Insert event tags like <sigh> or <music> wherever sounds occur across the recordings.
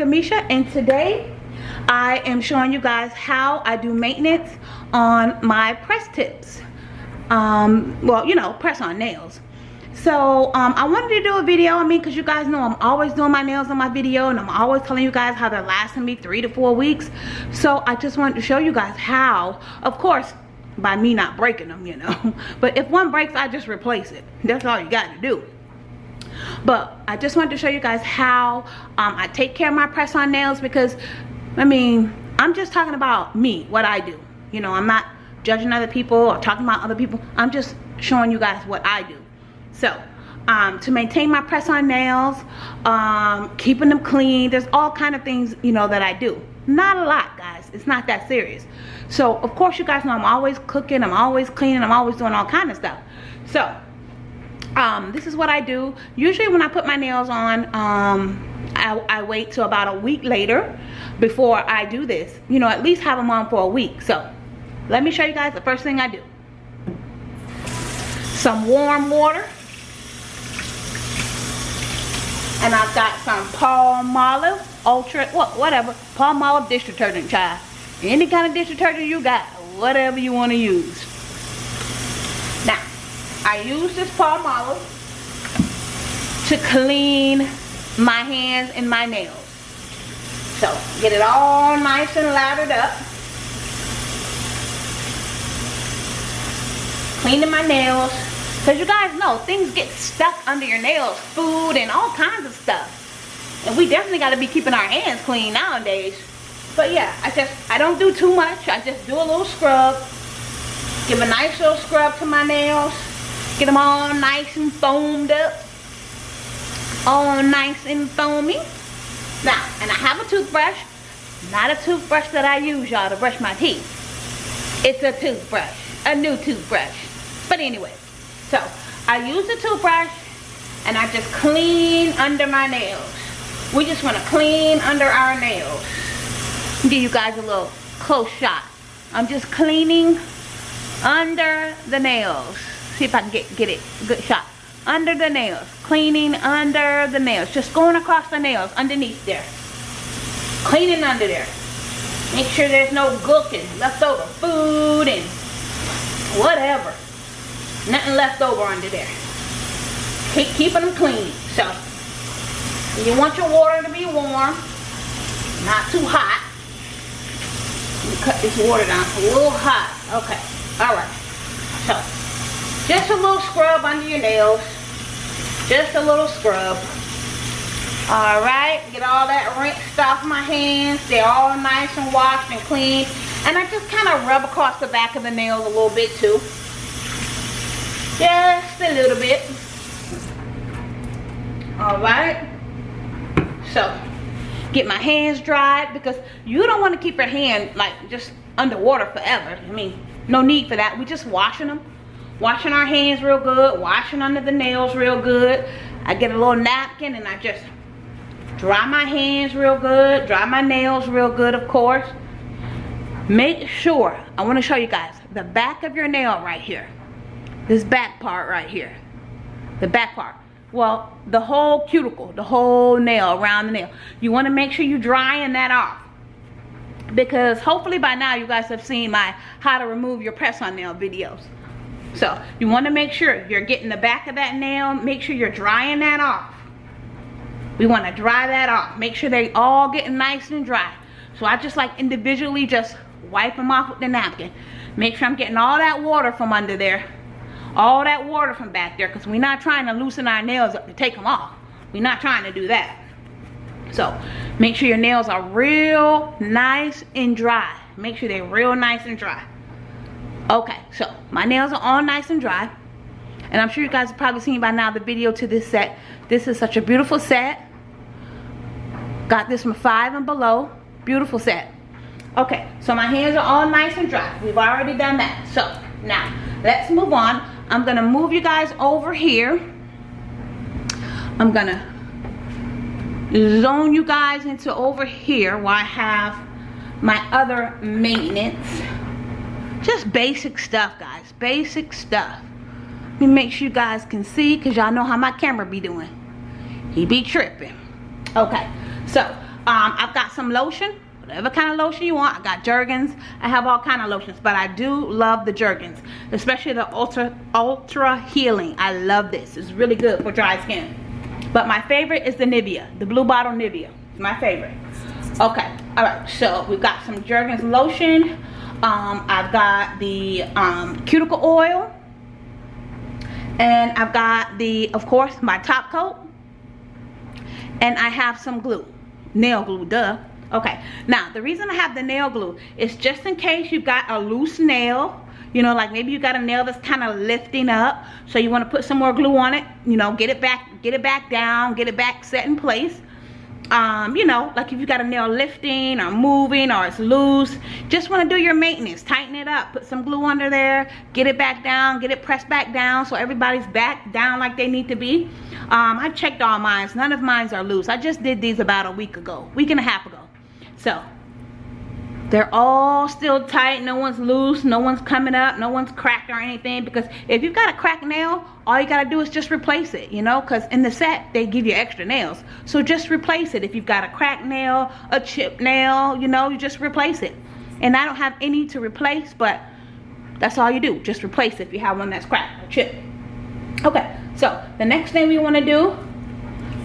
Kamisha and today I am showing you guys how I do maintenance on my press tips. Um, well, you know, press on nails. So um, I wanted to do a video, I mean, because you guys know I'm always doing my nails on my video and I'm always telling you guys how they're lasting me three to four weeks. So I just wanted to show you guys how, of course, by me not breaking them, you know. <laughs> But if one breaks, I just replace it. That's all you got to do but i just wanted to show you guys how um, i take care of my press on nails because i mean i'm just talking about me what i do. You know i'm not judging other people or talking about other people. I'm just showing you guys what i do. So um, to maintain my press on nails um, keeping them clean there's all kind of things you know that i do. Not a lot guys. It's not that serious. So of course you guys know i'm always cooking i'm always cleaning i'm always doing all kind of stuff. So um, this is what I do. Usually when I put my nails on, um, I, I, wait till about a week later before I do this. You know, at least have them on for a week. So, let me show you guys the first thing I do. Some warm water. And I've got some Palmolive Ultra, what, whatever, Palmolive dish detergent, child. Any kind of dish detergent you got, whatever you want to use. I use this palm Palmolive to clean my hands and my nails. So, get it all nice and lathered up. Cleaning my nails. Because you guys know, things get stuck under your nails. Food and all kinds of stuff. And we definitely got to be keeping our hands clean nowadays. But yeah, I just, I don't do too much. I just do a little scrub. Give a nice little scrub to my nails. Get them all nice and foamed up. All nice and foamy. Now, and I have a toothbrush. Not a toothbrush that I use, y'all, to brush my teeth. It's a toothbrush. A new toothbrush. But anyway, so I use the toothbrush and I just clean under my nails. We just want to clean under our nails. Give you guys a little close shot. I'm just cleaning under the nails see if I can get, get it good shot. Under the nails. Cleaning under the nails. Just going across the nails underneath there. Cleaning under there. Make sure there's no gooking, leftover food and whatever. Nothing left over under there. Keep keeping them clean. So, you want your water to be warm. Not too hot. cut this water down a little hot. Okay. Alright. So, just a little scrub under your nails. Just a little scrub. Alright, get all that rinsed off my hands. They're all nice and washed and clean. And I just kind of rub across the back of the nails a little bit too. Just a little bit. Alright. So, get my hands dried because you don't want to keep your hand like just underwater forever. I mean, no need for that. We're just washing them washing our hands real good, washing under the nails real good. I get a little napkin and I just dry my hands real good, dry my nails real good, of course. Make sure, I want to show you guys, the back of your nail right here. This back part right here. The back part. Well, the whole cuticle, the whole nail, around the nail. You want to make sure you're drying that off. Because hopefully by now you guys have seen my how to remove your press on nail videos. So you want to make sure you're getting the back of that nail. Make sure you're drying that off. We want to dry that off. Make sure they all getting nice and dry. So I just like individually just wipe them off with the napkin. Make sure I'm getting all that water from under there. All that water from back there because we're not trying to loosen our nails up to take them off. We're not trying to do that. So make sure your nails are real nice and dry. Make sure they're real nice and dry. Okay, so my nails are all nice and dry. And I'm sure you guys have probably seen by now the video to this set. This is such a beautiful set. Got this from 5 and below. Beautiful set. Okay, so my hands are all nice and dry. We've already done that. So, now, let's move on. I'm to move you guys over here. I'm to zone you guys into over here while I have my other maintenance just basic stuff guys basic stuff let me make sure you guys can see because y'all know how my camera be doing he be tripping okay so Um, I've got some lotion whatever kind of lotion you want. I got Jergens. I have all kind of lotions, but I do love the Jergens, especially the Ultra Ultra Healing. I love this. It's really good for dry skin. But my favorite is the Nivea, the blue bottle Nivea. It's my favorite. Okay, all right. So we've got some Jergens lotion. Um, I've got the um, cuticle oil. And I've got the, of course, my top coat. And I have some glue. Nail glue, duh. Okay, now the reason I have the nail glue is just in case you've got a loose nail, you know, like maybe you got a nail that's kind of lifting up, so you want to put some more glue on it, you know, get it back, get it back down, get it back set in place. Um, you know, like if you got a nail lifting or moving or it's loose, just want to do your maintenance, tighten it up, put some glue under there, get it back down, get it pressed back down so everybody's back down like they need to be. Um, I checked all mines, none of mines are loose. I just did these about a week ago, week and a half ago. So they're all still tight no one's loose no one's coming up no one's cracked or anything because if you've got a cracked nail all you got to do is just replace it you know because in the set they give you extra nails. So just replace it. If you've got a cracked nail a chip nail you know you just replace it. And I don't have any to replace but that's all you do. Just replace it if you have one that's cracked or chipped okay so the next thing we want to do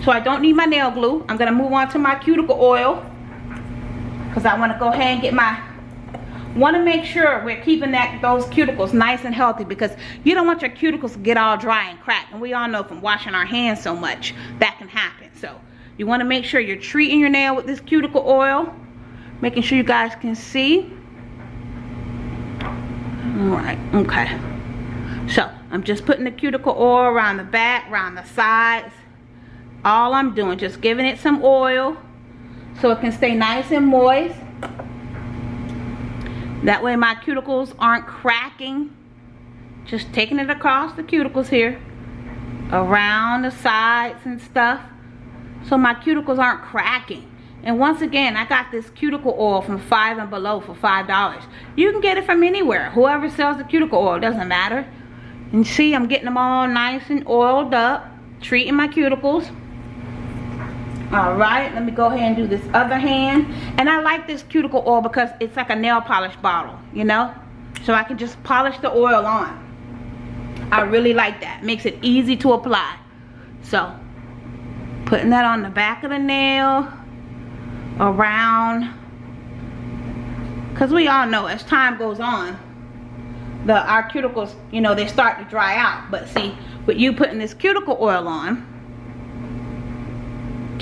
so I don't need my nail glue. I'm gonna move on to my cuticle oil because I want to go ahead and get my want to make sure we're keeping that those cuticles nice and healthy because you don't want your cuticles to get all dry and cracked and we all know from washing our hands so much that can happen. So you want to make sure you're treating your nail with this cuticle oil making sure you guys can see. All right okay. So I'm just putting the cuticle oil around the back around the sides. All I'm doing just giving it some oil so it can stay nice and moist. That way my cuticles aren't cracking. Just taking it across the cuticles here. Around the sides and stuff. So my cuticles aren't cracking. And once again, I got this cuticle oil from Five and Below for $5. You can get it from anywhere. Whoever sells the cuticle oil, doesn't matter. And see, I'm getting them all nice and oiled up. Treating my cuticles all right let me go ahead and do this other hand. And i like this cuticle oil because it's like a nail polish bottle you know? So i can just polish the oil on. I really like that. Makes it easy to apply. So putting that on the back of the nail around because we all know as time goes on the our cuticles you know they start to dry out. But see with you putting this cuticle oil on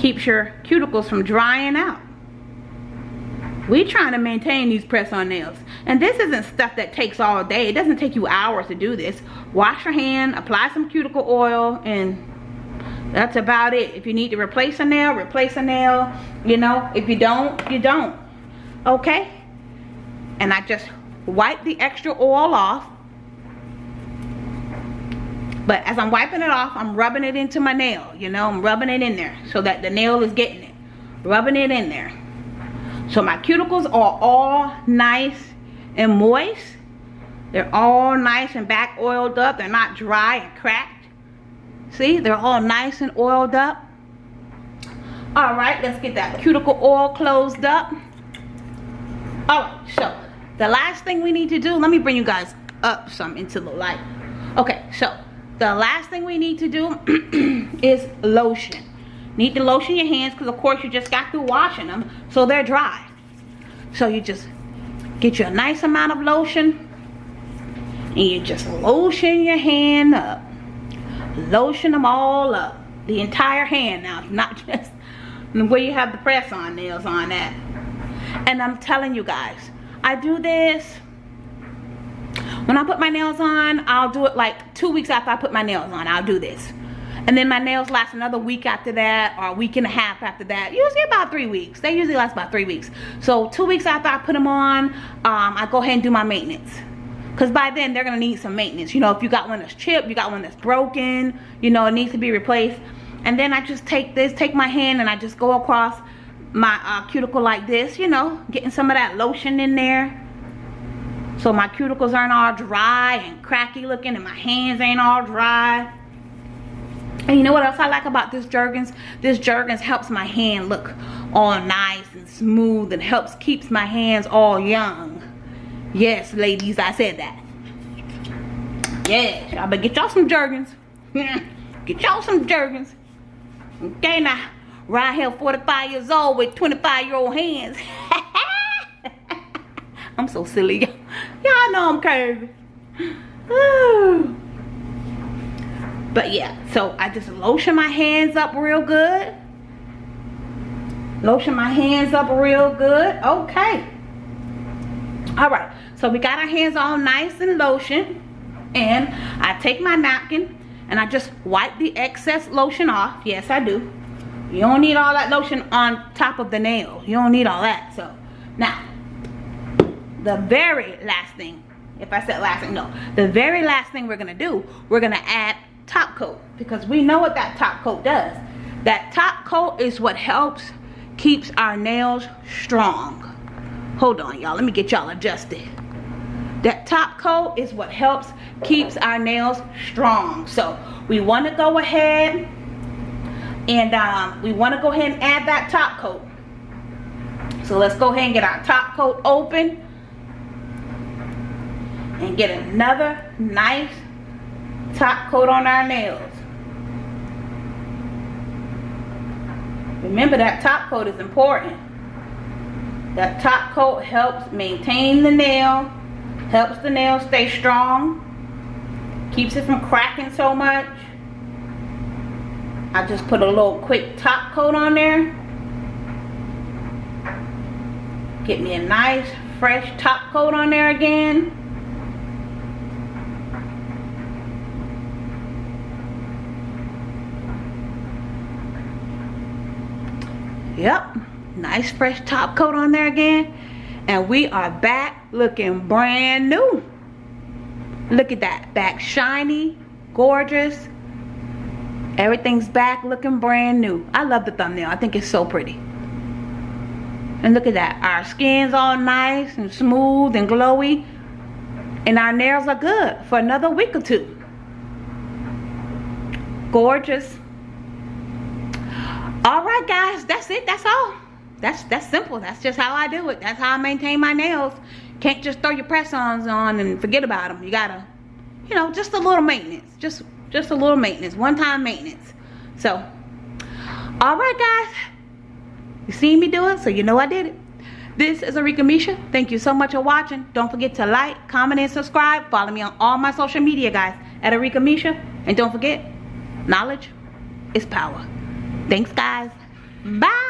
keeps your cuticles from drying out. We trying to maintain these press-on nails. And this isn't stuff that takes all day. It doesn't take you hours to do this. Wash your hand, apply some cuticle oil, and that's about it. If you need to replace a nail, replace a nail. You know, if you don't, you don't. Okay? And I just wipe the extra oil off but as I'm wiping it off, I'm rubbing it into my nail. You know, I'm rubbing it in there so that the nail is getting it. Rubbing it in there. So my cuticles are all nice and moist. They're all nice and back oiled up. They're not dry and cracked. See, they're all nice and oiled up. All right, let's get that cuticle oil closed up. All right, so the last thing we need to do, let me bring you guys up some into the light. Okay, so the last thing we need to do <clears throat> is lotion. Need to lotion your hands because of course you just got through washing them so they're dry. So you just get you a nice amount of lotion and you just lotion your hand up. Lotion them all up the entire hand now <laughs> not just where you have the press on nails on that. And I'm telling you guys I do this when I put my nails on, I'll do it like two weeks after I put my nails on. I'll do this. And then my nails last another week after that or a week and a half after that. Usually about three weeks. They usually last about three weeks. So two weeks after I put them on, um, I go ahead and do my maintenance. Because by then, they're going to need some maintenance. You know, if you got one that's chipped, you got one that's broken, you know, it needs to be replaced. And then I just take this, take my hand, and I just go across my uh, cuticle like this, you know, getting some of that lotion in there so my cuticles aren't all dry and cracky looking and my hands ain't all dry and you know what else I like about this Jergens? This Jergens helps my hand look all nice and smooth and helps keeps my hands all young. Yes, ladies, I said that. Yeah, y'all better get y'all some Jergens. <laughs> get y'all some Jergens. Okay, now, right here, 45 years old with 25 year old hands. <laughs> I'm so silly. Y'all know I'm curvy. <sighs> but yeah, so I just lotion my hands up real good. Lotion my hands up real good. Okay. All right. So we got our hands all nice and lotion. And I take my napkin and I just wipe the excess lotion off. Yes, I do. You don't need all that lotion on top of the nail. You don't need all that. So now, the very last thing, if I said last thing, no. The very last thing we're to do, we're to add top coat. Because we know what that top coat does. That top coat is what helps keeps our nails strong. Hold on, y'all. Let me get y'all adjusted. That top coat is what helps keeps our nails strong. So we want to go ahead and um, we want to go ahead and add that top coat. So let's go ahead and get our top coat open and get another nice top coat on our nails. Remember that top coat is important. That top coat helps maintain the nail, helps the nail stay strong, keeps it from cracking so much. I just put a little quick top coat on there. Get me a nice fresh top coat on there again. Yep, nice fresh top coat on there again. And we are back looking brand new. Look at that, back shiny, gorgeous. Everything's back looking brand new. I love the thumbnail, I think it's so pretty. And look at that, our skin's all nice and smooth and glowy. And our nails are good for another week or two. Gorgeous all right guys that's it. That's all. That's that's simple. That's just how i do it. That's how i maintain my nails. Can't just throw your press-ons on and forget about them you gotta you know just a little maintenance. Just just a little maintenance. One time maintenance. So all right guys. You seen me do it so you know i did it. This is Arika Misha. Thank you so much for watching. Don't forget to like, comment, and subscribe. Follow me on all my social media, guys, at Arika Misha. And don't forget, knowledge is power. Thanks, guys. Bye.